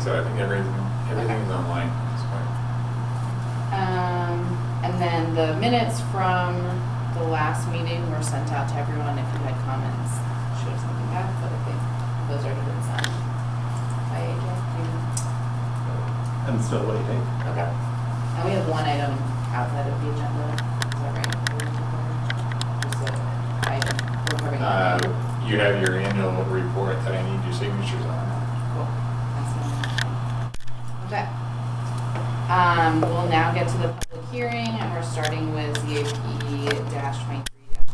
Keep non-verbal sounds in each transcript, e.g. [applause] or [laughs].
think so. I think everything, everything is online at this point. Um, and then the minutes from the last meeting were sent out to everyone. If you had comments, should have something back, but I think those already been signed by AJ. you- I'm still waiting. Okay. And we have one item outside of the agenda. Is that right? Just a item. Uh. You have your annual report that I need your signatures on. Cool. That's the only thing. Okay. Um, we'll now get to the public hearing and we're starting with ZAP twenty-three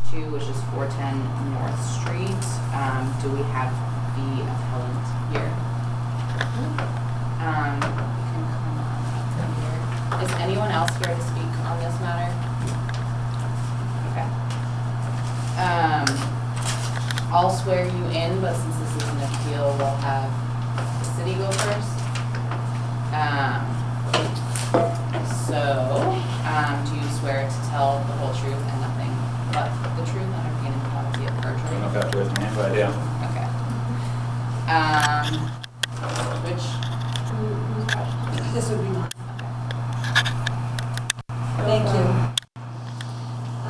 two, which is four ten North Street. Um, do we have the appellant here? Um, you can come on up here. Is anyone else here to speak on this matter? Okay. Um, I'll swear you in, but since this is an appeal, we'll have the city go first. Um, so, um, do you swear to tell the whole truth and nothing but the truth under pain and penalty of I perjury? don't know if I have to raise my hand, but I do. Okay. Um, which, who, who's about? This would be mine. Okay. Thank you.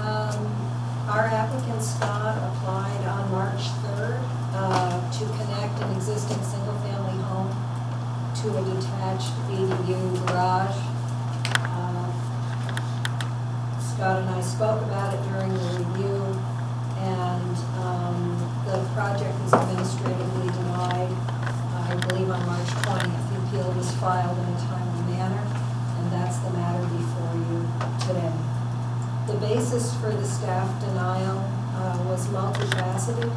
Um, Our Scott applied on March 3rd uh, to connect an existing single-family home to a detached ADU garage. Uh, Scott and I spoke about it during the review, and um, the project was administratively denied, I believe on March 20th. The appeal was filed in a timely manner, and that's the matter before you today. The basis for the staff denial uh, was multifaceted,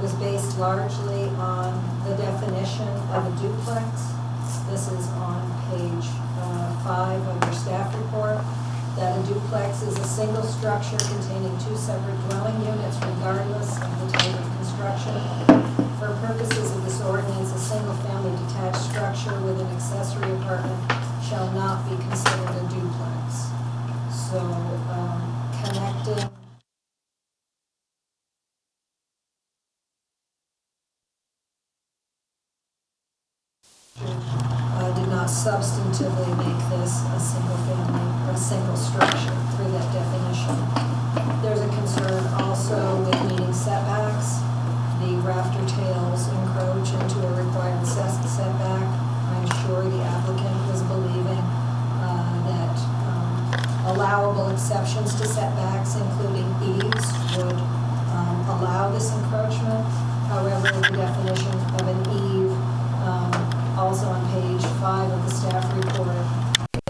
was based largely on the definition of a duplex. This is on page uh, five of your staff report, that a duplex is a single structure containing two separate dwelling units regardless of the type of construction. For purposes of this ordinance, a single-family detached structure with an accessory apartment shall not be considered a duplex. So, um, connecting a single family, or a single structure through that definition. There's a concern also with meeting setbacks. The rafter tails encroach into a required set- setback. I'm sure the applicant was believing uh, that um, allowable exceptions to setbacks, including eaves, would um, allow this encroachment. However, the definition of an eave, um, also on page five of the staff report,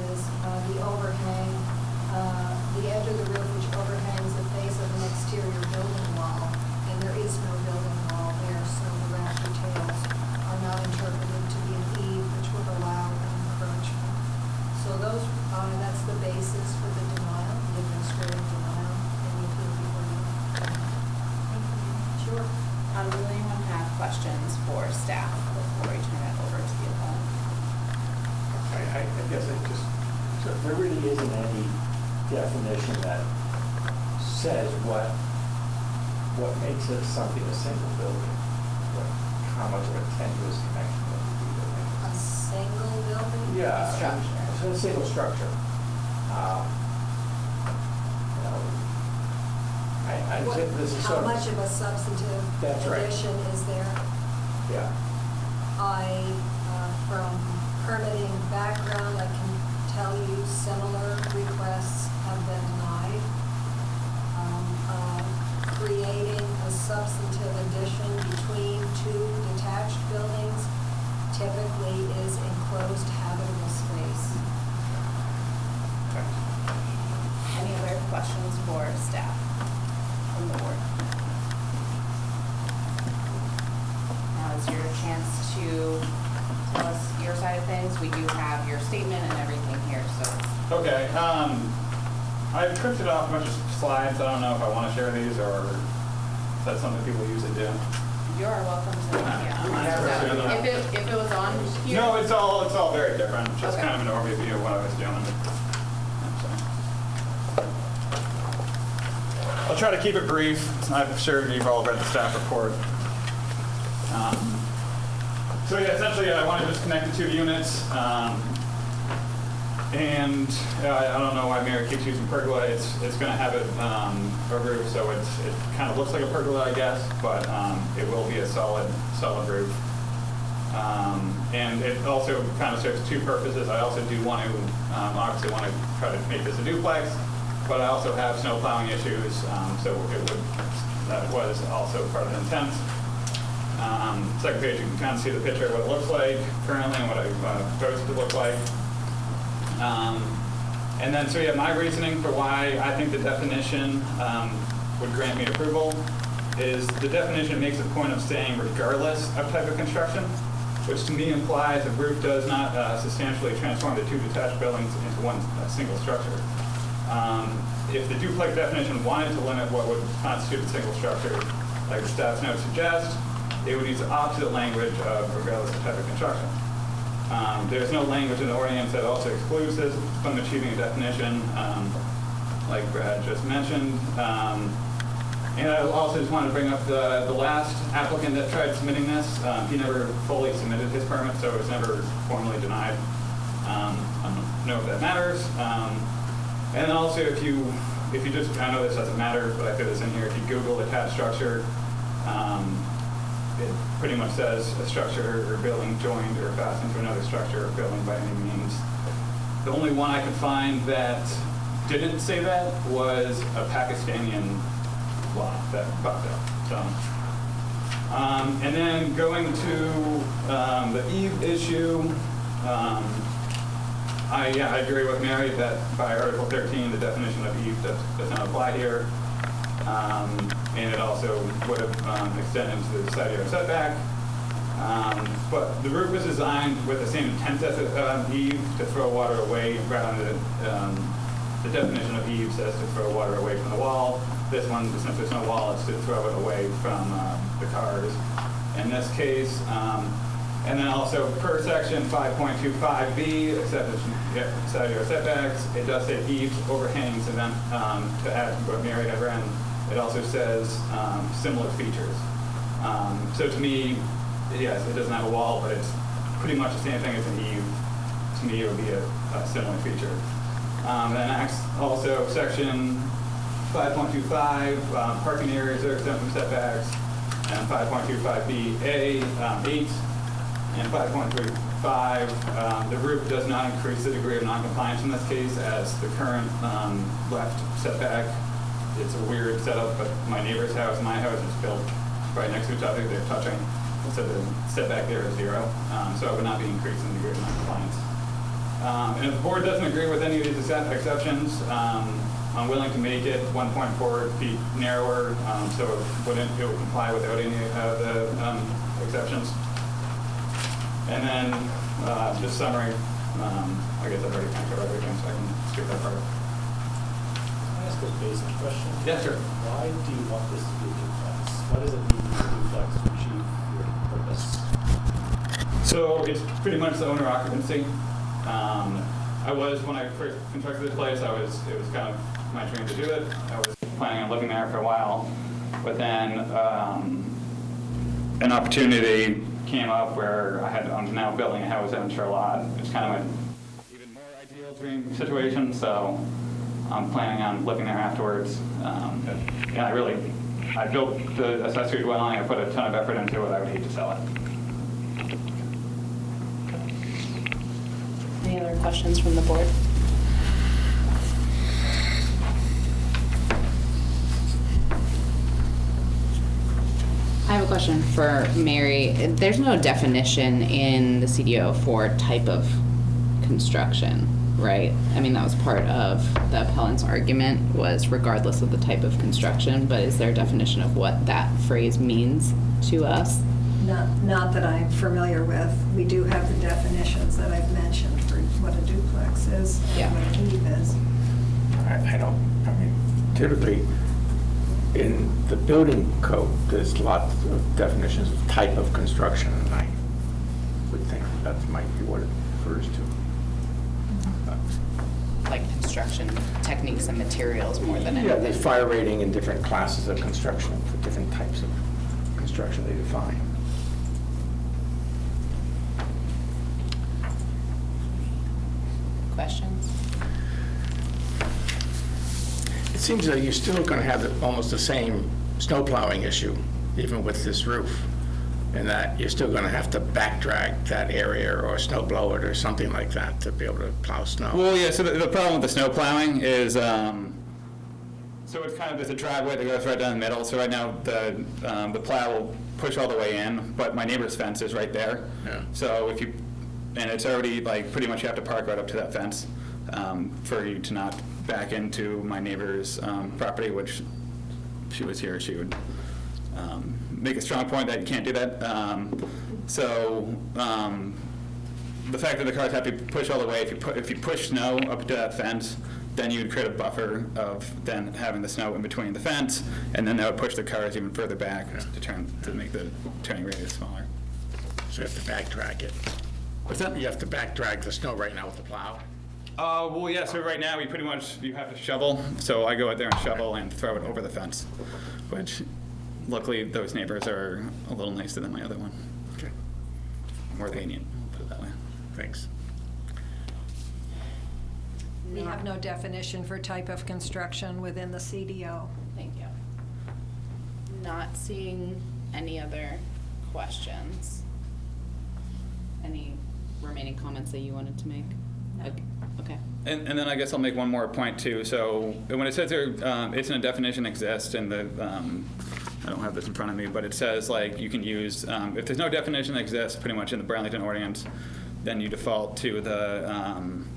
is uh, the overhang, uh, the edge of the roof which overhangs the face of an exterior building wall, and there is no building wall there, so the rafter tails are not interpreted to be an eave, which would allow an encroachment. So those, uh, that's the basis for the denial, the administrative denial, and the appeal before you. Sure. Um, does anyone have questions for staff before we turn it over to the appellant? I, I I guess I just, so there really isn't any definition that says what, what makes it something a single building? What, how much of a tenuous connection would be to A single building? Yeah. Structure. So a single structure. Um, You know, I, I What- this is How sort of. much of a substantive That's right. is there? Yeah. I, uh, from permitting background, I can tell you similar requests have been denied. Um, uh, Creating a substantive addition between two detached buildings typically is enclosed habitable space. Any other questions for staff from the board? Now is your chance to tell us your side of things. We do have your statement and everything here, so. Okay, um, I've printed off a bunch of slides. I don't know if I want to share these or if that's something people usually do. You are welcome to, yeah. Mine's So, right If it, if it was on here. No, it's all, it's all very different, just Okay. kind of an overview of what I was doing. So. I'll try to keep it brief. I'm sure you've all read the staff report. Um, So yeah, essentially, I want to just connect the two units. um, And uh, I don't know why Mary keeps using pergola. It's, it's going to have it, um, a roof, so it's, it kind of looks like a pergola, I guess, but um, it will be a solid, solid roof. Um, And it also kind of serves two purposes. I also do want to, um, obviously want to try to make this a duplex, but I also have snow plowing issues, um, so it would, that was also part of the intent. Um, Second page, you can kind of see the picture of what it looks like currently and what I uh, to look like. Um, And then, so yeah, my reasoning for why I think the definition um, would grant me approval is the definition makes a point of saying regardless of type of construction, which to me implies a roof does not uh, substantially transform the two detached buildings into one uh, single structure. Um, If the duplex definition wanted to limit what would constitute a single structure, like the staff's note suggests, it would use the opposite language of regardless of type of construction. Um, There's no language in the ordinance that also excludes this from achieving a definition, um, like Brad just mentioned. Um, And I also just wanted to bring up the, the last applicant that tried submitting this. Um, He never fully submitted his permit, so it was never formally denied. Um, I don't know if that matters. And then also, if you, if you just, I know this doesn't matter, but I put this in here, if you Google attached structure, um, it pretty much says a structure or building joined or fastened to another structure or building by any means. The only one I could find that didn't say that was a Pakistani law that popped up, so. Um, and then going to, um, the eave issue, um, I, yeah, I agree with Mary that by Article 13, the definition of eave does, does not apply here. Um, and it also would have um, extended to the side yard setback. Um, But the roof was designed with the same intent as um, eave, to throw water away, rather than, um, the definition of eave says to throw water away from the wall. This one, since there's no wall, it's to throw it away from uh, the cars. In this case, um, and then also per section 5.25B, except it's yeah, side yard setbacks, it does say eaves, overhangs, and then um, to add what Mary had read, it also says um, similar features. Um, So to me, yes, it doesn't have a wall, but it's pretty much the same thing as an eave. To me, it would be a a similar feature. Um, Then also section 5.25, um, parking areas are exempt from setbacks, and 5.25BA, um, 8, and 5.35, um, the roof does not increase the degree of noncompliance in this case as the current um, left setback. It's a weird setup, but my neighbor's house my house is built right next to each other, they're touching, so the setback there is zero, Um, so it would not be increasing the degree of noncompliance. Um, And if the board doesn't agree with any of these exceptions, um, I'm willing to make it 1.4 feet narrower, um, so it wouldn't, it would comply without any of the exceptions. And then, uh, just summary, um, I guess I've already kind of covered everything, so I can skip that part. Can I ask a basic question? Yeah, sure. Why do you want this to be a duplex? Why does it need to duplex to achieve your purpose? So it's pretty much the owner occupancy. Um, I was, when I first constructed this place, I was, it was kind of my dream to do it. I was planning on living there for a while, but then, um, an opportunity came up where I had, I'm now building a house out in Charlotte. It's kind of an even more ideal dream situation, so I'm planning on living there afterwards. Um, And I really, I built the accessory dwelling, I put a ton of effort into it, I would hate to sell it. Any other questions from the board? I have a question for Mary. There's no definition in the CDO for type of construction, right? I mean, that was part of the appellant's argument was regardless of the type of construction, but is there a definition of what that phrase means to us? Not, not that I'm familiar with. We do have the definitions that I've mentioned for what a duplex is Yeah. and what an eave is. I I don't, I mean, typically, in the building code, there's lots of definitions of type of construction, and I would think that might be what it refers to. Mm-hmm. Like construction techniques and materials more than anything. Yeah, the fire rating and different classes of construction for different types of construction they define. Questions? It seems that you're still going to have the- almost the same snow plowing issue, even with this roof, and that you're still going to have to back drag that area or snow blow it or something like that to be able to plow snow. Well, yeah, so the, the problem with the snow plowing is, um, so it's kind of, there's a driveway that goes right down the middle, so right now, the, um, the plow will push all the way in, but my neighbor's fence is right there. Yeah. So if you, and it's already, like, pretty much you have to park right up to that fence, um, for you to not back into my neighbor's, um, property, which, if she was here, she would, um, make a strong point that you can't do that. Um, so, um, the fact that the cars have to push all the way, if you put, if you push snow up to that fence, then you'd create a buffer of then having the snow in between the fence, and then that would push the cars even further back to turn, to make the turning radius smaller. So you have to back drag it. What's that? You have to back drag the snow right now with the plow. Uh, well, yeah, so right now, we pretty much, you have to shovel, so I go out there and shovel and throw it over the fence, which luckily, those neighbors are a little nicer than my other one, Okay, more lenient, put it that way. thanks. We have no definition for type of construction within the CDO. Thank you. Not seeing any other questions. Any remaining comments that you wanted to make? Okay- Okay. And, and then I guess I'll make one more point too. So when it says there, um, it's in a definition exists and the, um, I don't have this in front of me, but it says like you can use, um, if there's no definition that exists pretty much in the Burlington ordinance, then you default to the, um,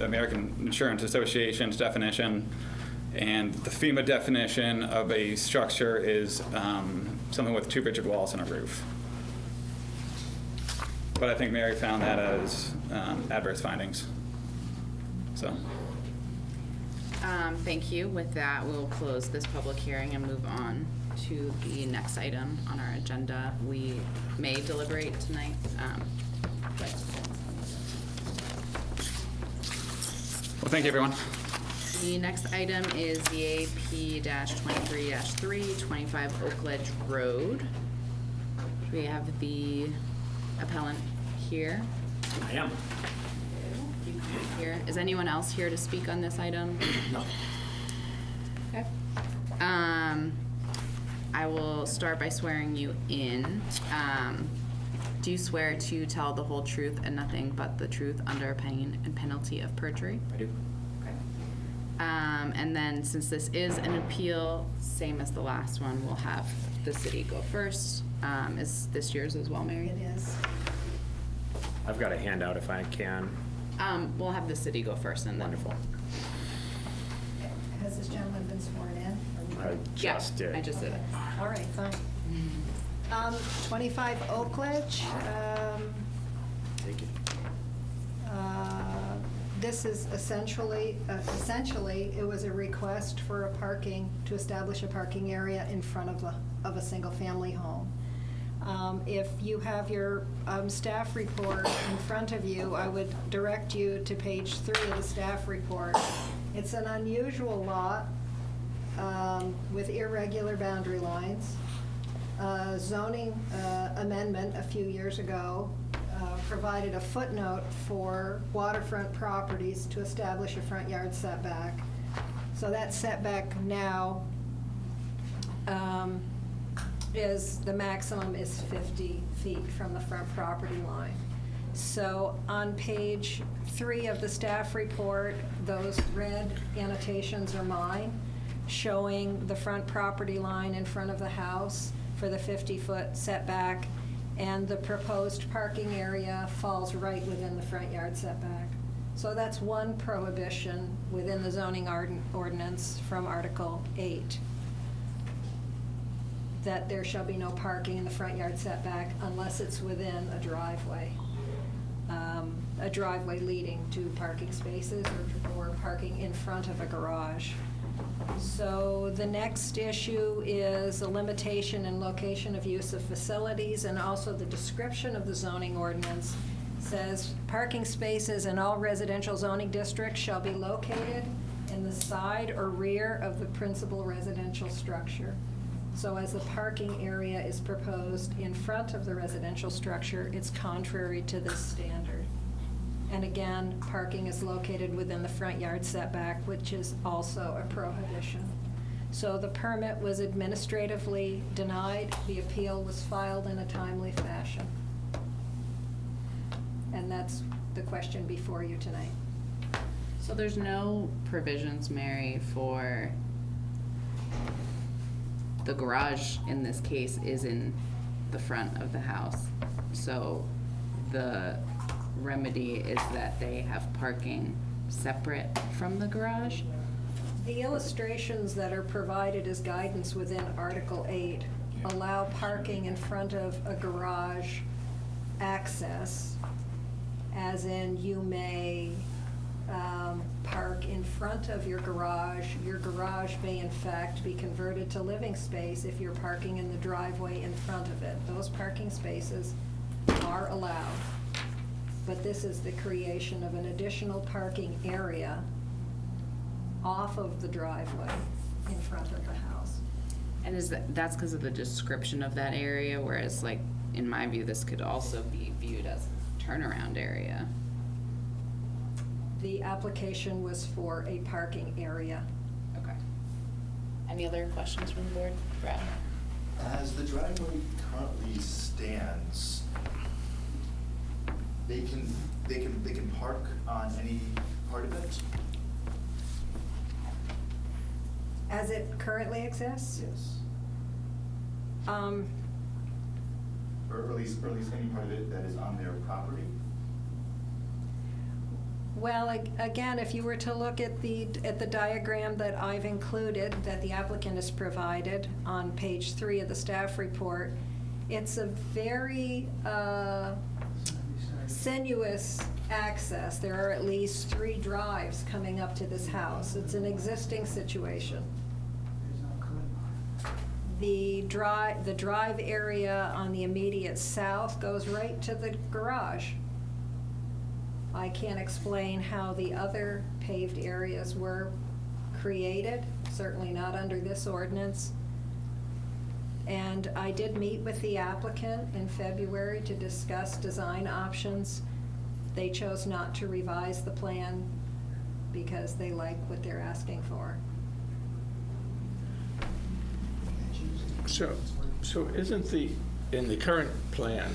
American Insurance Association's definition. And the FEMA definition of a structure is, um, something with two rigid walls and a roof. But I think Mary found that as, um, adverse findings. So. Um, thank you. With that, we'll close this public hearing and move on to the next item on our agenda. We may deliberate tonight, um, but Well, thank you, everyone. The next item is the AP twenty-three three, twenty-five Oak Ledge Road. We have the appellant here. I am. Here, is anyone else here to speak on this item? [clears throat] No. Okay. Um, I will start by swearing you in. Um, do you swear to tell the whole truth and nothing but the truth under pain and penalty of perjury? I do. Okay. Um, and then since this is an appeal, same as the last one, we'll have the city go first. Um, is this yours as well, Mary? It is. I've got a handout if I can. Um, we'll have the city go first and then. Wonderful. Has this gentleman been sworn in? I Yeah, just did. I just did it. All right, fine. Um, 25 Oak Ledge, um, Take it. uh, this is essentially, uh, essentially, it was a request for a parking, to establish a parking area in front of a, of a single-family home. Um, If you have your um, staff report in front of you, I would direct you to page three of the staff report. It's an unusual lot um, with irregular boundary lines. Uh, Zoning uh, amendment a few years ago uh, provided a footnote for waterfront properties to establish a front yard setback. So that setback now um, is, the maximum is 50 feet from the front property line. So on page three of the staff report, those red annotations are mine, showing the front property line in front of the house for the 50-foot setback, and the proposed parking area falls right within the front yard setback. So that's one prohibition within the zoning ordinance from Article 8 that there shall be no parking in the front yard setback unless it's within a driveway. Um, A driveway leading to parking spaces or, or parking in front of a garage. So the next issue is a limitation in location of use of facilities and also the description of the zoning ordinance says parking spaces in all residential zoning districts shall be located in the side or rear of the principal residential structure. So as the parking area is proposed in front of the residential structure, it's contrary to this standard. And again, parking is located within the front yard setback, which is also a prohibition. So the permit was administratively denied, the appeal was filed in a timely fashion. And that's the question before you tonight. So there's no provisions, Mary, for the garage in this case is in the front of the house. So the remedy is that they have parking separate from the garage? The illustrations that are provided as guidance within Article 8 allow parking in front of a garage access, as in you may um, park in front of your garage. Your garage may in fact be converted to living space if you're parking in the driveway in front of it. Those parking spaces are allowed. But this is the creation of an additional parking area off of the driveway in front of the house. And is that, that's because of the description of that area, whereas like, in my view, this could also be viewed as a turnaround area? The application was for a parking area. Okay. Any other questions from the board? Brad? As the driveway currently stands, they can, they can, they can park on any part of it? As it currently exists? Yes. Um, Or at least, or at least any part of it that is on their property? Well, ag- again, if you were to look at the, at the diagram that I've included, that the applicant has provided on page three of the staff report, it's a very uh, sinuous access. There are at least three drives coming up to this house. It's an existing situation. The drive, the drive area on the immediate south goes right to the garage. I can't explain how the other paved areas were created, certainly not under this ordinance. And I did meet with the applicant in February to discuss design options. They chose not to revise the plan because they like what they're asking for. So, so isn't the, in the current plan,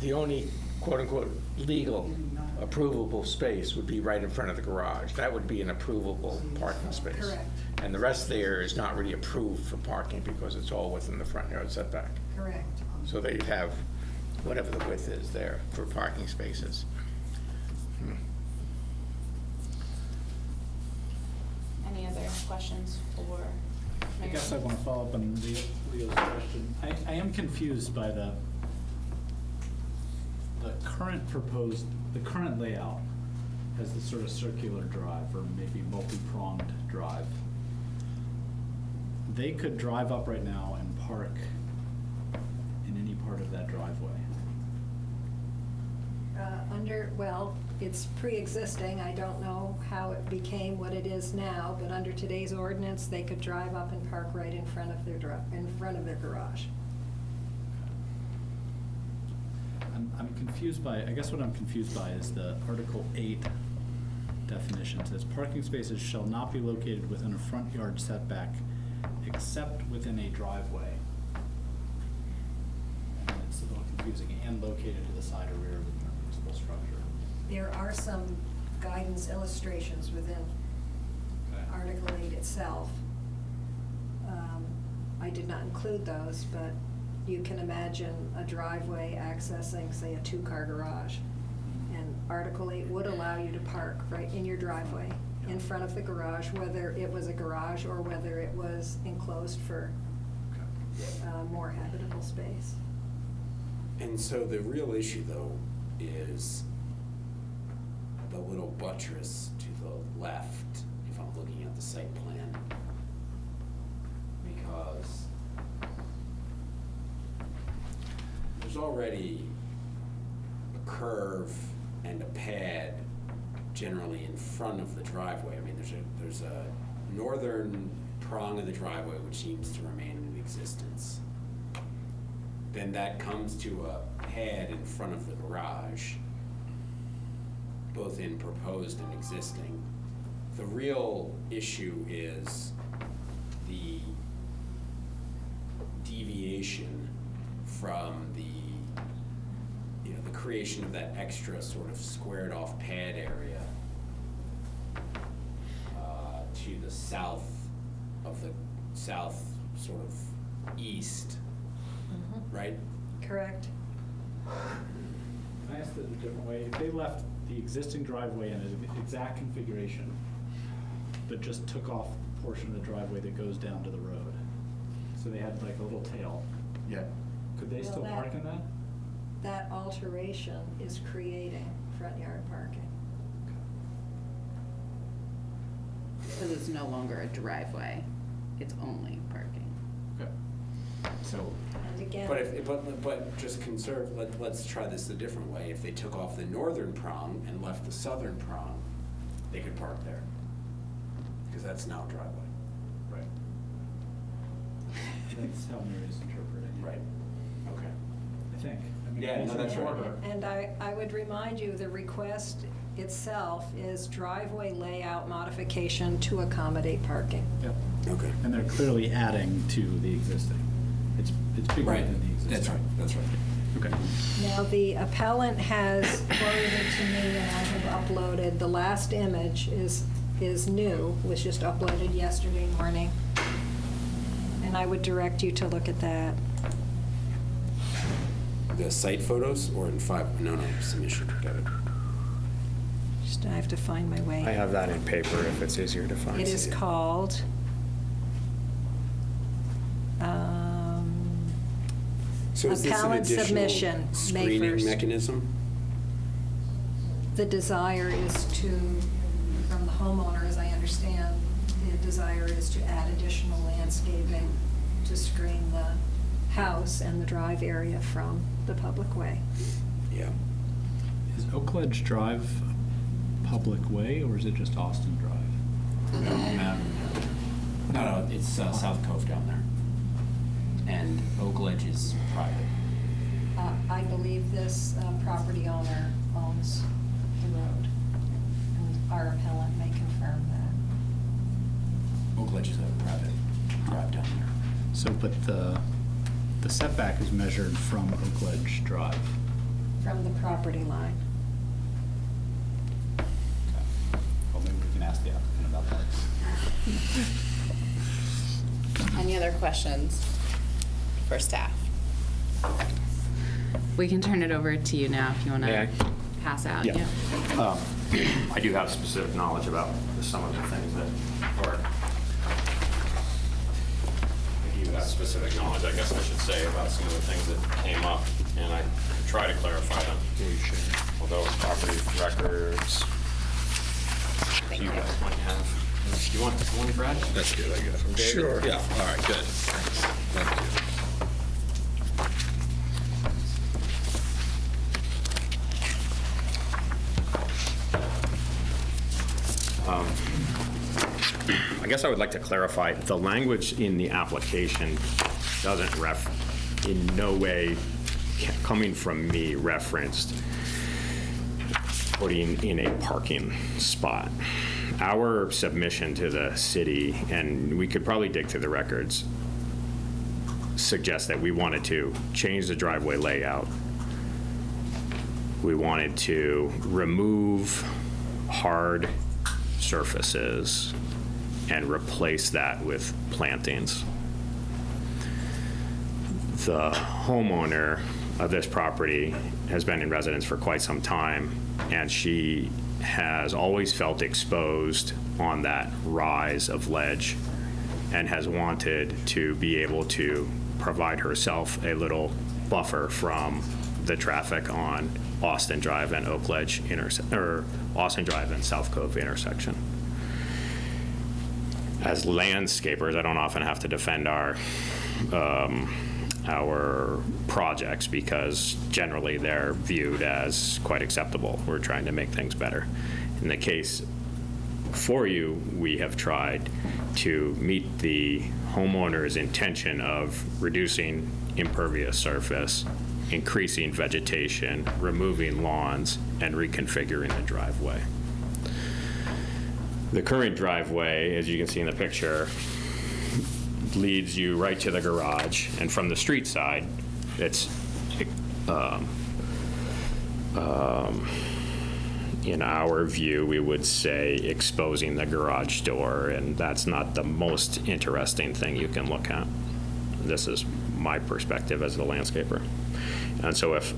the only quote-unquote legal approvable space would be right in front of the garage? That would be an approvable parking space? Correct. And the rest there is not really approved for parking because it's all within the front yard setback? Correct. So they'd have whatever the width is there for parking spaces. Hmm. Any other questions for I guess I want to follow up on Leo's question. I, I am confused by the, the current proposed, the current layout has this sort of circular drive or maybe multi-pronged drive. They could drive up right now and park in any part of that driveway. Uh, Under, well, it's pre-existing, I don't know how it became what it is now, but under today's ordinance, they could drive up and park right in front of their, in front of their garage. I'm, I'm confused by, I guess what I'm confused by is the Article 8 definition says parking spaces shall not be located within a front yard setback except within a driveway. And it's a little confusing, and located to the side or rear of the principal structure. There are some guidance illustrations within Okay. Article 8 itself. Um, I did not include those, but you can imagine a driveway accessing, say, a two-car garage. And Article 8 would allow you to park right in your driveway, in front of the garage, whether it was a garage or whether it was enclosed for uh, more habitable space. And so the real issue, though, is the little buttress to the left, if I'm looking at the site plan. Because there's already a curve and a pad generally in front of the driveway. I mean, there's a, there's a northern prong of the driveway which seems to remain in existence then that comes to a pad in front of the garage. both in proposed and existing. The real issue is the deviation from the, the creation of that extra sort of squared off pad area uh, to the south of the, south sort of east, right? Correct. Can I ask it a different way? If they left the existing driveway in its exact configuration, but just took off the portion of the driveway that goes down to the road, so they had like a little tail, Yeah. could they Well, still that- park in that? That alteration is creating front yard parking. Because it's no longer a driveway, it's only parking. Okay. So, And again. but if, but, but just conserve, let, let's try this a different way. If they took off the northern prong and left the southern prong, they could park there. Because that's now driveway. Right. That's how Mary's interpreting it. Right. Okay. I think. I mean, Yeah, no, that's for right. And I, I would remind you, the request itself is driveway layout modification to accommodate parking. Yep. Okay. And they're clearly adding to the existing. It's, it's bigger Right, than the existing. that's right, that's right. Okay. Now, the appellant has forwarded to me, and I have uploaded, the last image is, is new, was just uploaded yesterday morning. And I would direct you to look at that. The site photos or in five, no, no, submission, got it. Just, I have to find my way. I have that in paper if it's easier to find. It is called, um, So is this an Appellant additional submission, May screening 1st. mechanism? the desire is to, from the homeowner, as I understand, the desire is to add additional landscaping to screen the house and the drive area from the public way. Yeah. Is Oak Ledge Drive a public way, or is it just Austin Drive? No, no, it's uh, South Cove down there. And Oak Ledge is private. Uh, I believe this uh, property owner owns the road, and our appellant may confirm that. Oak Ledge is a private drive down there. So, but the, the setback is measured from Oak Ledge Drive. From the property line. Well, maybe we can ask the applicant about that. Any other questions for staff? We can turn it over to you now if you want to pass out. Yeah. Um, I do have specific knowledge about some of the things that, or I do have specific knowledge, I guess I should say, about some of the things that came up, and I try to clarify them. Although property records, you guys might have. Do you want one, Brad? That's good, I guess. Sure. Yeah, all right, good. Thank you. I guess I would like to clarify, the language in the application doesn't ref, in no way, coming from me, referenced putting in a parking spot. Our submission to the city, and we could probably dig through the records, suggests that we wanted to change the driveway layout. We wanted to remove hard surfaces and replace that with plantings. The homeowner of this property has been in residence for quite some time, and she has always felt exposed on that rise of ledge and has wanted to be able to provide herself a little buffer from the traffic on Austin Drive and Oak Ledge interse, or Austin Drive and South Cove intersection as landscapers, I don't often have to defend our, um, our projects because generally they're viewed as quite acceptable. We're trying to make things better. In the case for you, we have tried to meet the homeowner's intention of reducing impervious surface increasing vegetation, removing lawns, and reconfiguring the driveway. The current driveway, as you can see in the picture, leads you right to the garage, and from the street side, it's, um, um, in our view, we would say exposing the garage door, and that's not the most interesting thing you can look at. This is my perspective as the landscaper. And so if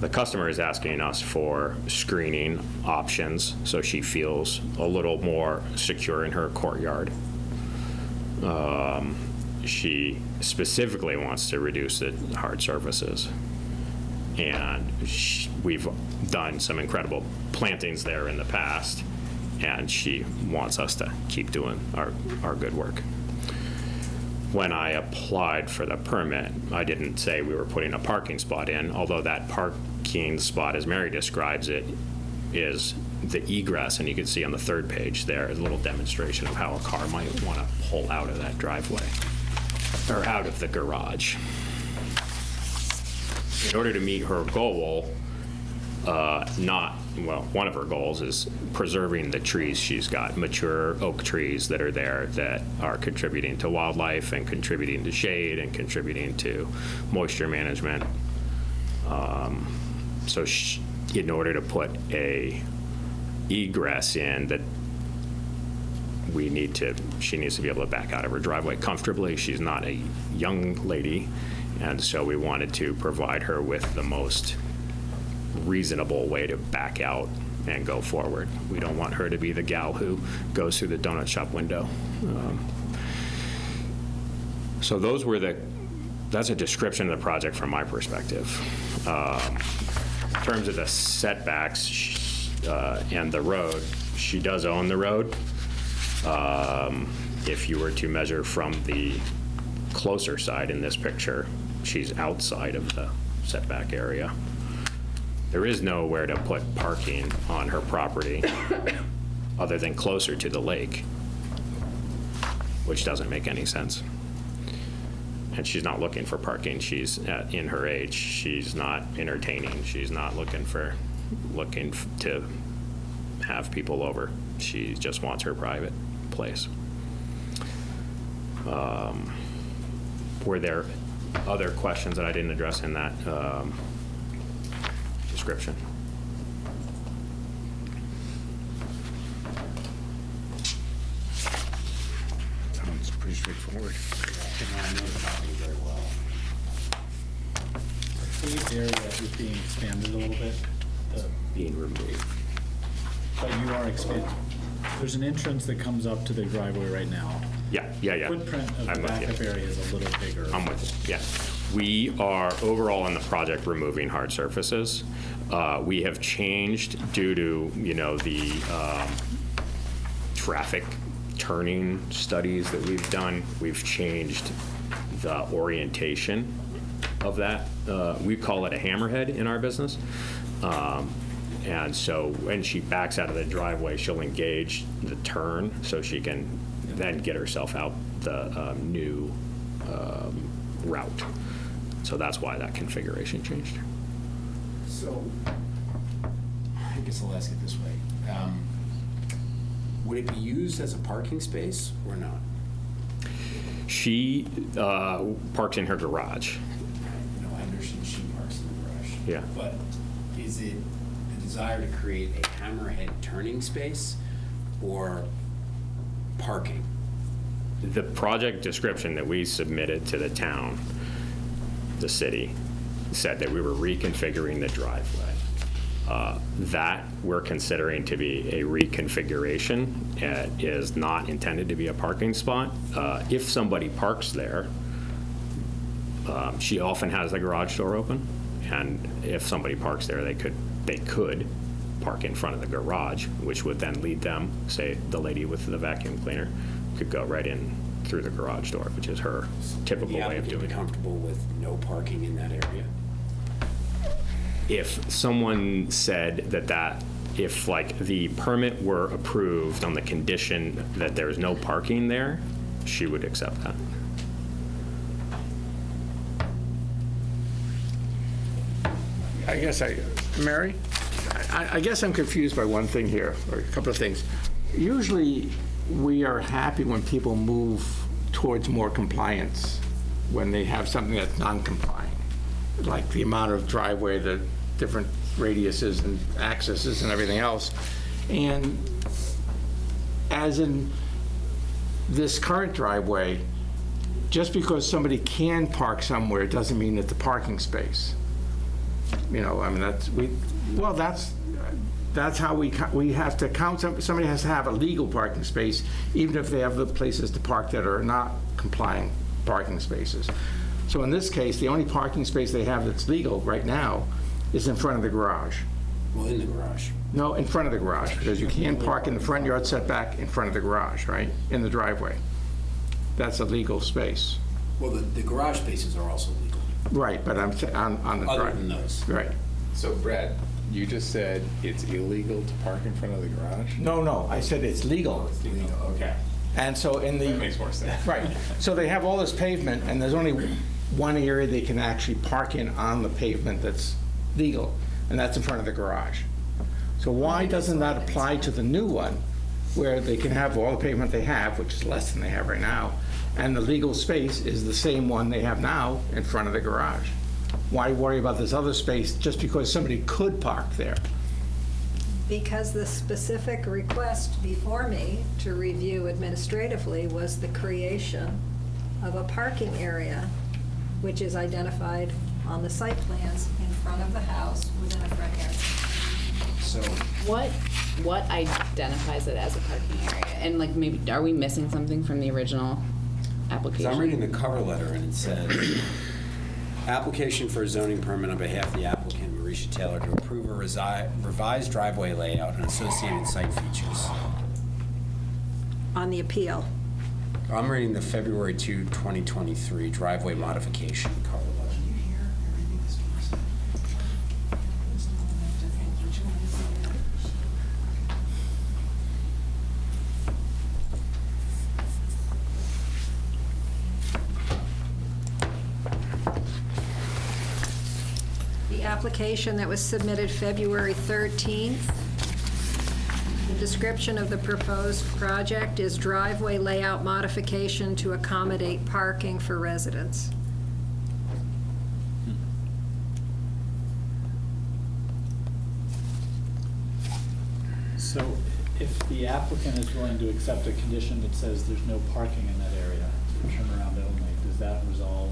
the customer is asking us for screening options, so she feels a little more secure in her courtyard, um, she specifically wants to reduce the hard surfaces. And sh- we've done some incredible plantings there in the past, and she wants us to keep doing our, our good work. When I applied for the permit, I didn't say we were putting a parking spot in, although that parking spot, as Mary describes it, is the egress, and you can see on the third page there, a little demonstration of how a car might want to pull out of that driveway, or out of the garage. In order to meet her goal, uh, not, well, one of her goals is preserving the trees she's got, mature oak trees that are there that are contributing to wildlife and contributing to shade and contributing to moisture management. Um, So sh- in order to put a egress in that we need to, she needs to be able to back out of her driveway comfortably. She's not a young lady, and so we wanted to provide her with the most reasonable way to back out and go forward. We don't want her to be the gal who goes through the donut shop window. Um, So those were the, that's a description of the project from my perspective. Um, In terms of the setbacks uh, and the road, she does own the road. Um, If you were to measure from the closer side in this picture, she's outside of the setback area. There is nowhere to put parking on her property [coughs] other than closer to the lake, which doesn't make any sense. And she's not looking for parking. She's at, in her age. She's not entertaining. She's not looking for, looking to have people over. She just wants her private place. Um, Were there other questions that I didn't address in that um, description? Sounds pretty straightforward. I know the property very well. The area is being expanded a little bit, the- Being removed. but you are expanding. There's an entrance that comes up to the driveway right now. Yeah, yeah, yeah. Footprint of the I'm with you. backup area is a little bigger. I'm with you, yeah. We are overall in the project removing hard surfaces. Uh, We have changed due to, you know, the um, traffic turning studies that we've done. We've changed the orientation of that. Uh, We call it a hammerhead in our business. Um, And so when she backs out of the driveway, she'll engage the turn so she can then get herself out the um, new um, route. So that's why that configuration changed. So, I guess I'll ask it this way. Um, Would it be used as a parking space or not? She uh, parks in her garage. No, I understand she parks in the garage. Yeah. But is it the desire to create a hammerhead turning space or parking? The project description that we submitted to the town, the city, said that we were reconfiguring the driveway. Uh, That we're considering to be a reconfiguration. It is not intended to be a parking spot. Uh, If somebody parks there, um, she often has the garage door open, and if somebody parks there, they could, they could park in front of the garage, which would then lead them, say, the lady with the vacuum cleaner, could go right in through the garage door, which is her typical way of doing be it. comfortable with no parking in that area? If someone said that that, if like the permit were approved on the condition that there's no parking there, she would accept that. I guess I, Mary, I, I guess I'm confused by one thing here, or a couple of things. Usually, we are happy when people move towards more compliance, when they have something that's non-compliant, like the amount of driveway, the different radiuses and accesses and everything else. And as in this current driveway, just because somebody can park somewhere doesn't mean that the parking space. You know, I mean, that's, we, well, that's, that's how we, we have to count, somebody has to have a legal parking space, even if they have the places to park that are not complying parking spaces. So in this case, the only parking space they have that's legal right now is in front of the garage. Well, in the garage. No, in front of the garage, because you can park in the front yard setback in front of the garage, right? In the driveway. That's a legal space. Well, the, the garage spaces are also legal, Right, but I'm, sa- on, on the other drive. than those. Right. So Brad, you just said it's illegal to park in front of the garage? No, no, I said it's legal. It's legal, okay. And so in the. That makes more sense. [laughs] Right, so they have all this pavement, and there's only one area they can actually park in on the pavement that's legal, and that's in front of the garage. So why doesn't that apply to the new one, where they can have all the pavement they have, which is less than they have right now, and the legal space is the same one they have now in front of the garage? Why worry about this other space just because somebody could park there? Because the specific request before me to review administratively was the creation of a parking area, which is identified on the site plans front of the house within a front yard. So, What, what identifies it as a parking area? And like maybe, are we missing something from the original because application? I'm reading the cover letter and it says, application for a zoning permit on behalf of the applicant, Marisha Taylor, to approve a resi- revised driveway layout and associated site features. On the appeal. I'm reading the February 2, 2023 driveway modification cover letter. The application that was submitted February 13th, the description of the proposed project is driveway layout modification to accommodate parking for residents. So if the applicant is willing to accept a condition that says there's no parking in that area, turn around only, does that resolve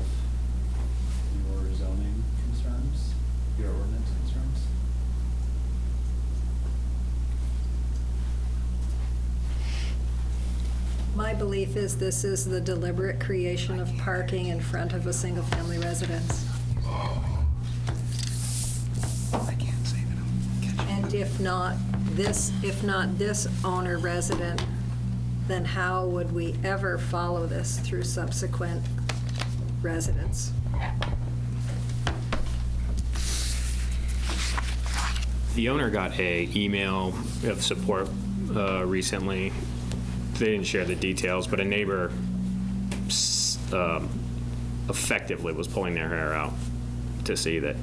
your zoning concerns, your ordinance concerns? My belief is this is the deliberate creation of parking in front of a single-family residence. And if not this, if not this owner resident, then how would we ever follow this through subsequent residents? The owner got a email of support uh, recently. They didn't share the details, but a neighbor um, effectively was pulling their hair out to see that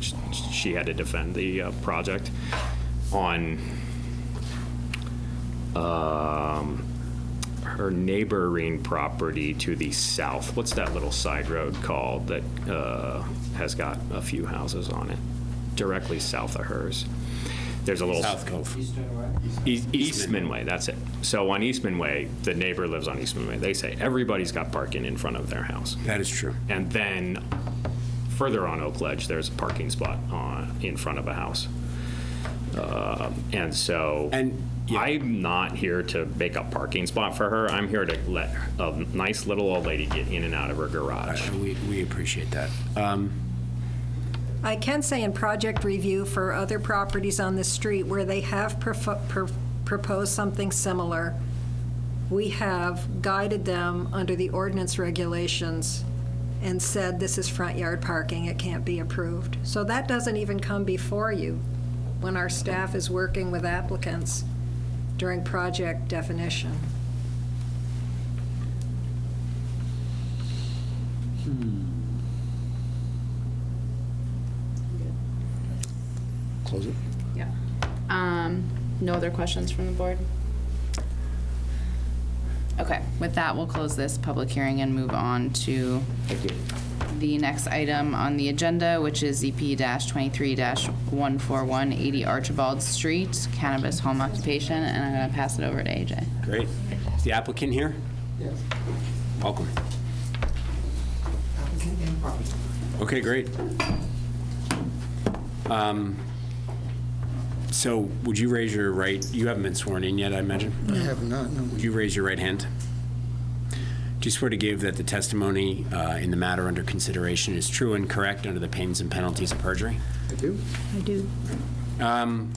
sh- she had to defend the uh, project on um, her neighboring property to the south. What's that little side road called that uh, has got a few houses on it? Directly south of hers. There's a little. South Cove. East, Eastman Way, that's it. So on Eastman Way, the neighbor lives on Eastman Way. They say everybody's got parking in front of their house. That is true. And then further on Oak Ledge, there's a parking spot on, in front of a house. Um, And so And, yeah. I'm not here to make a parking spot for her. I'm here to let a nice little old lady get in and out of her garage. Uh, We, we appreciate that. Um, I can say in project review for other properties on the street where they have proposed something similar, we have guided them under the ordinance regulations and said, this is front yard parking, it can't be approved. So that doesn't even come before you when our staff is working with applicants during project definition. Hmm. Close it. Yeah. Um, no other questions from the board? Okay, with that, we'll close this public hearing and move on to the next item on the agenda, which is ZP twenty-three one four one eighty Archibald Street, cannabis home occupation, and I'm gonna pass it over to AJ. Great. Is the applicant here? Yes. Welcome. Applicant and property. Okay, great. Um, So would you raise your right, you haven't been sworn in yet, I imagine? I have not, no. Would you raise your right hand? Do you swear to give that the testimony uh, in the matter under consideration is true and correct under the pains and penalties of perjury? I do. I do. Um,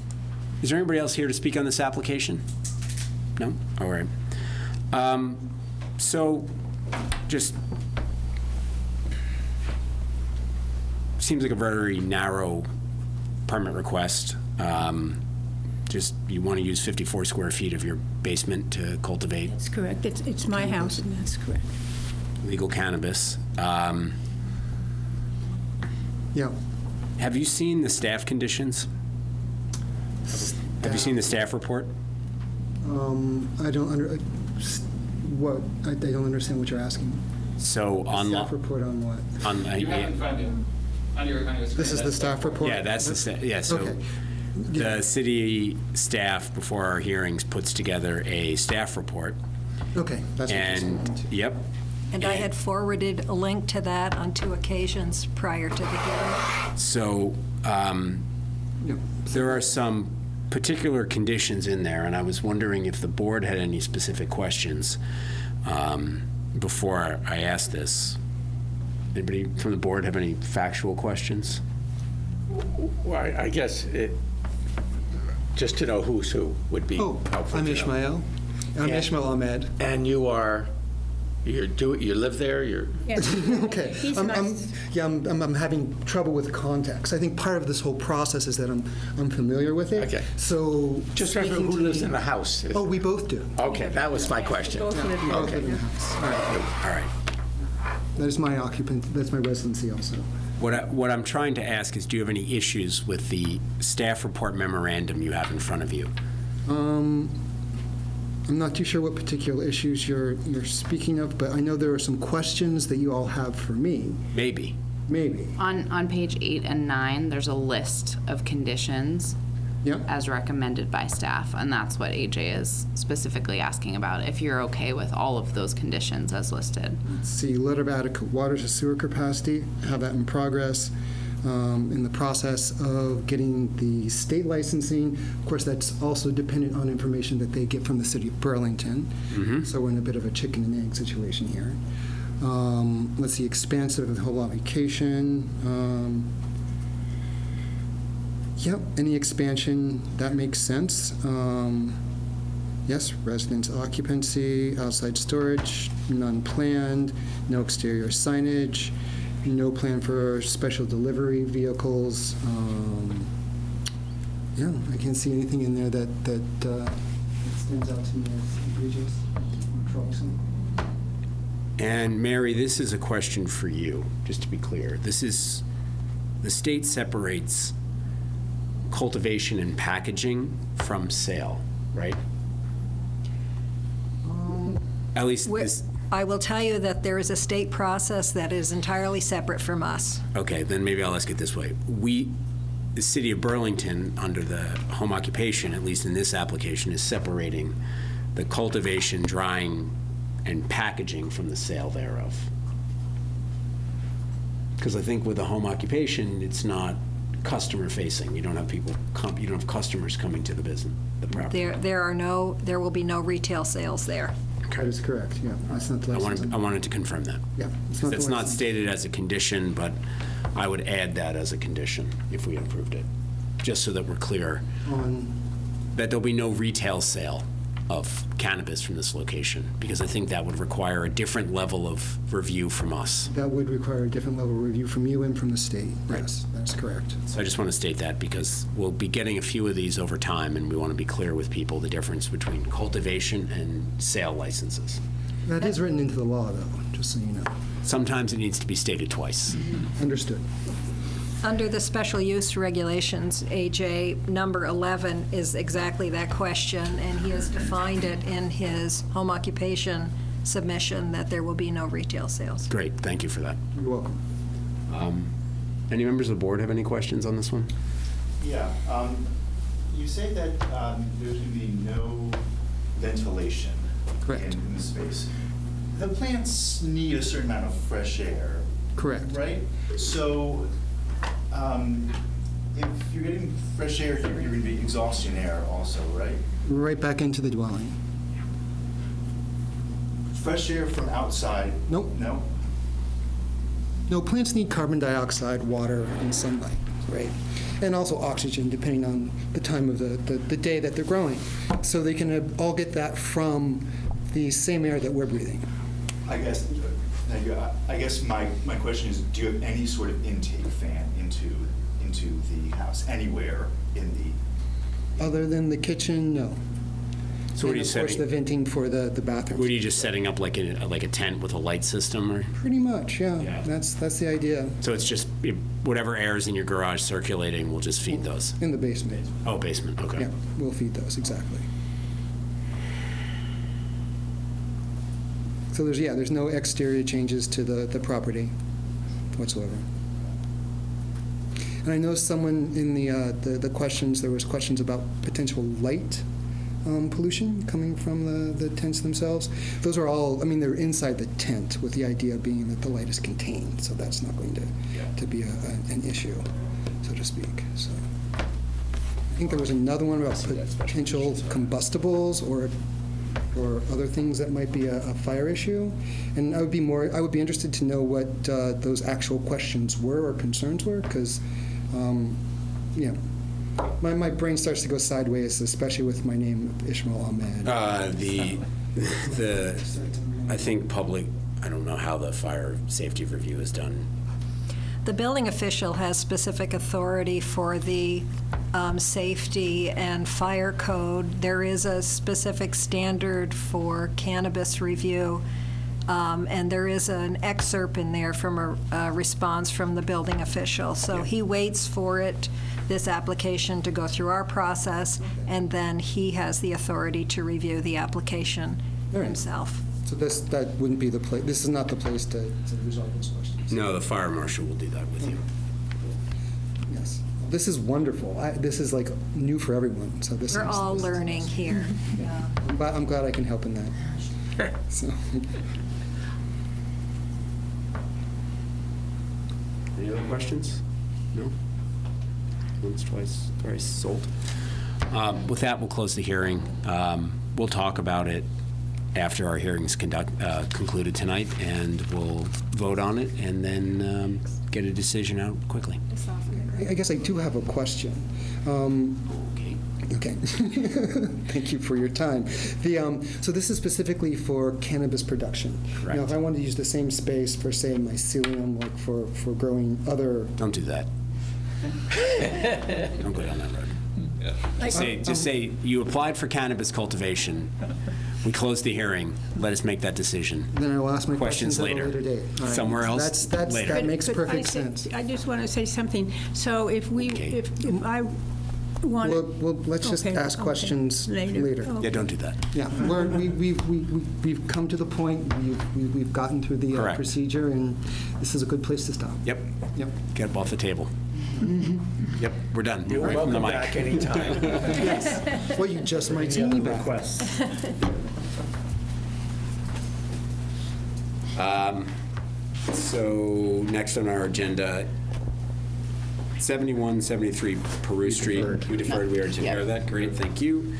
Is there anybody else here to speak on this application? No? All right. Um, So, just, seems like a very narrow permit request. Um, Just, you want to use 54 square feet of your basement to cultivate That's correct. It's, it's my house, and that's correct. legal cannabis. Um, Yeah. Have you seen the staff conditions? Have you seen the staff report? Um, I don't under, uh, what, I I don't understand what you're asking. So on. Staff report on what? on- uh, You have in front of you, on your, on your. This is the staff report? Yeah, that's the, sta- yeah, so Okay. Yeah. the city staff, before our hearings, puts together a staff report. Okay, that's what you're saying. And, yep, And I had forwarded a link to that on two occasions prior to the hearing. so um, Yeah. there are some particular conditions in there, and I was wondering if the board had any specific questions um, before I asked this. Anybody from the board have any factual questions? Well, I I guess it, just to know who's who would be Oh, helpful I'm to know. Ishmael. I'm Yeah. Ishmael Ahmed. And you are, you do, you live there, you're, [laughs] Okay. He's I'm- I'm- nice. Yeah, I'm, I'm I'm having trouble with context. I think part of this whole process is that I'm, I'm familiar with it. Okay. So. just who speaking to lives me- in the house? Oh, we both do. Okay, that was my question. Both live there. Both in the house. All right. All right. That is my occupant, that's my residency also. What, I, what I'm trying to ask is, do you have any issues with the staff report memorandum you have in front of you? Um, I'm not too sure what particular issues you're, you're speaking of, but I know there are some questions that you all have for me, Maybe. maybe. On, on page eight and nine, there's a list of conditions Yeah? as recommended by staff, and that's what AJ is specifically asking about, if you're okay with all of those conditions as listed. Let's see, letter of adequate water to sewer capacity, have that in progress. Um, In the process of getting the state licensing, of course, that's also dependent on information that they get from the city of Burlington. So we're in a bit of a chicken and egg situation here. Um, Let's see, expansive of the whole application. Um, Yep, any expansion, that makes sense. Um, Yes, residence occupancy, outside storage, none planned, no exterior signage, no plan for special delivery vehicles. Um, Yeah, I can't see anything in there that, that uh, stands out to me as egregious or troublesome. And Mary, this is a question for you, just to be clear. This is, the state separates cultivation and packaging from sale, right? At least this, I will tell you that there is a state process that is entirely separate from us. okay, then maybe I'll ask it this way. We, the city of Burlington, under the home occupation, at least in this application, is separating the cultivation, drying, and packaging from the sale thereof. Because I think with a home occupation, it's not customer-facing. You don't have people, com- you don't have customers coming to the business, the property. There, there are no, there will be no retail sales there. That is correct, yeah. That's not the I wanted, I wanted to confirm that. Yeah. it's not the It's not stated as a condition, but I would add that as a condition if we approved it, just so that we're clear On, that there'll be no retail sale of cannabis from this location, because I think that would require a different level of review from us. that would require a different level of review from you and from the state. Right. Yes, that's correct. So I just want to state that, because we'll be getting a few of these over time, and we want to be clear with people the difference between cultivation and sale licenses. That is written into the law, though, just so you know. Sometimes it needs to be stated twice. Understood. Under the special use regulations, AJ, number 11 is exactly that question, and he has defined it in his home occupation submission that there will be no retail sales. Great, thank you for that. You're welcome. Um, Any members of the board have any questions on this one? Yeah, um, you say that, um, there's gonna be no ventilation. Correct. In, in the space. The plants need a certain amount of fresh air. Correct. Right? So, um, if you're getting fresh air here, you're gonna be exhausting air also, right? Right back into the dwelling. Fresh air from outside? Nope. No? No, plants need carbon dioxide, water, and sunlight, right? And also oxygen, depending on the time of the, the, the day that they're growing. So they can uh, all get that from the same air that we're breathing. I guess, I guess my, my question is, do you have any sort of intake fan into, into the house, anywhere in the? Other than the kitchen, no. So what are you And of course, the setting, venting for the, the bathrooms. what are you just setting up like a, like a tent with a light system or? Pretty much, yeah. Yeah. That's, that's the idea, So it's just whatever air is in your garage circulating, we'll just feed those? in the basement. Oh, basement, okay. Yeah, we'll feed those, exactly. So there's, yeah, there's no exterior changes to the, the property whatsoever. And I know someone in the, uh, the, the questions, there was questions about potential light um, pollution coming from the, the tents themselves. Those are all, I mean, they're inside the tent with the idea being that the light is contained, so that's not going to, to be a, a- an issue, so to speak, so. I think there was another one about potential combustibles or, or other things that might be a, a fire issue. And I would be more, I would be interested to know what uh, those actual questions were or concerns were, because, yeah, my, my brain starts to go sideways, especially with my name Ishmael Ahmed. Uh, the, the, I think public, I don't know how the fire safety review is done. The building official has specific authority for the um, safety and fire code. There is a specific standard for cannabis review, um, and there is an excerpt in there from a a response from the building official. So he waits for it, this application, to go through our process, and then he has the authority to review the application All right. himself. So this, that wouldn't be the place, this is not the place to, to resolve those questions. No, the fire marshal will do that with you. Yes. This is wonderful. I, this is like new for everyone, so this is. We're all this is- learning here. [laughs] I'm glad, I'm glad I can help in that. [laughs] So, [laughs] Any other questions? No? Once, twice, thrice sold. Um, With that, we'll close the hearing. Um, We'll talk about it after our hearing's conduct, uh, concluded tonight, and we'll vote on it, and then um, get a decision out quickly. I I guess I do have a question. Um, Okay. Okay. [laughs] Thank you for your time. The, um, so this is specifically for cannabis production? Now, if I wanted to use the same space for, say, mycelium, like for, for growing other, Don't do that. [laughs] Don't go down that road. Just say, just say, you applied for cannabis cultivation, we closed the hearing, let us make that decision. then I will ask my Questions questions later. later date. All right. Somewhere else, That's, that's, later. that makes Could I perfect say- sense. I just want to say something. So if we, Okay. if if I want Well, well, let's just Okay, ask okay. questions Later. later. Oh. Yeah, don't do that. Yeah, we're, we, we've, we, we- we've come to the point, we've, we- we've gotten through the uh, Correct. procedure, and this is a good place to stop. Yep, Yep. get up off the table. Yep, we're done. You're away from the mic. anytime. [laughs] Well, you just might see me back. Um, So, next on our agenda, 71, 73 Peru Street. We deferred, we already took care of that, great, thank you.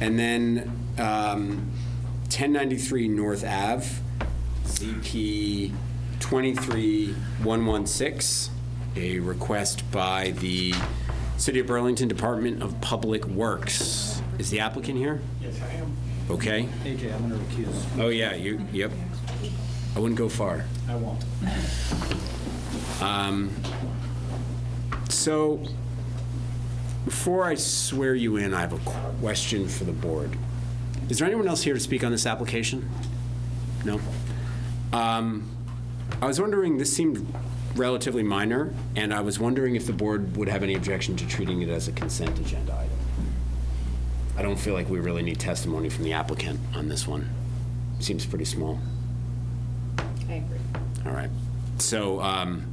And then um, 1093 North Ave, ZP 23116, a request by the City of Burlington Department of Public Works. Is the applicant here? Yes, I am. Okay. AJ, I'm going to recuse. Oh, yeah, you, yep. I wouldn't go far. I won't. Um, So, before I swear you in, I have a question for the board. Is there anyone else here to speak on this application? No? Um, I was wondering, this seemed relatively minor, and I was wondering if the board would have any objection to treating it as a consent agenda item. I don't feel like we really need testimony from the applicant on this one. Seems pretty small. I agree. All right. So um,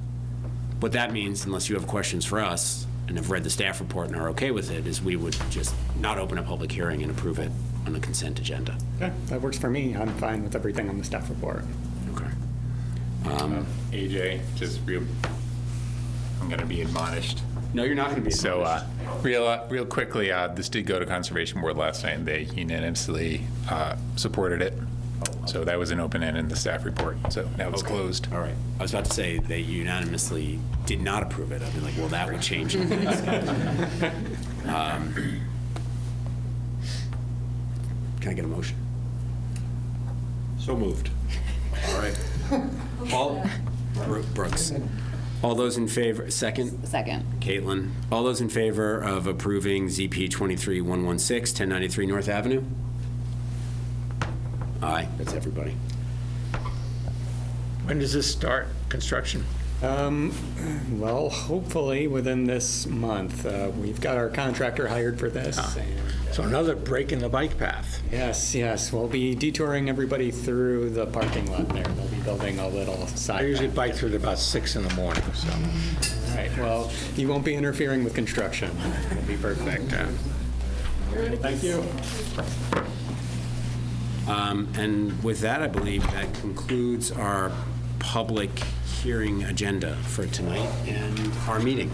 what that means, unless you have questions for us and have read the staff report and are okay with it, is we would just not open a public hearing and approve it on the consent agenda. Yeah, that works for me. I'm fine with everything on the staff report. Okay. Um, AJ, just real, I'm going to be admonished. No, you're not going to be. So, uh, real, uh, real quickly, uh, this did go to Conservation Board last night, and they unanimously uh, supported it. So that was an open end in the staff report, so now it's Okay. closed. All right. I was about to say they unanimously did not approve it. I'd be like, well, that would change things. [laughs] Um, Can I get a motion? So moved. All right. [laughs] All, Bro- Brooks. All those in favor, second? Second. Caitlin. All those in favor of approving ZP 23116, 1093 North Avenue? Aye, that's everybody. When does this start, construction? Um, well, hopefully within this month. Uh, we've got our contractor hired for this. and, uh, So another break in the bike path. Yes, yes, we'll be detouring everybody through the parking lot there. They'll be building a little side. I usually path. bike through it about six in the morning, so. All right, well, you won't be interfering with construction. [laughs] It'll be perfect. Thank you. Um, And with that, I believe that concludes our public hearing agenda for tonight and our meeting.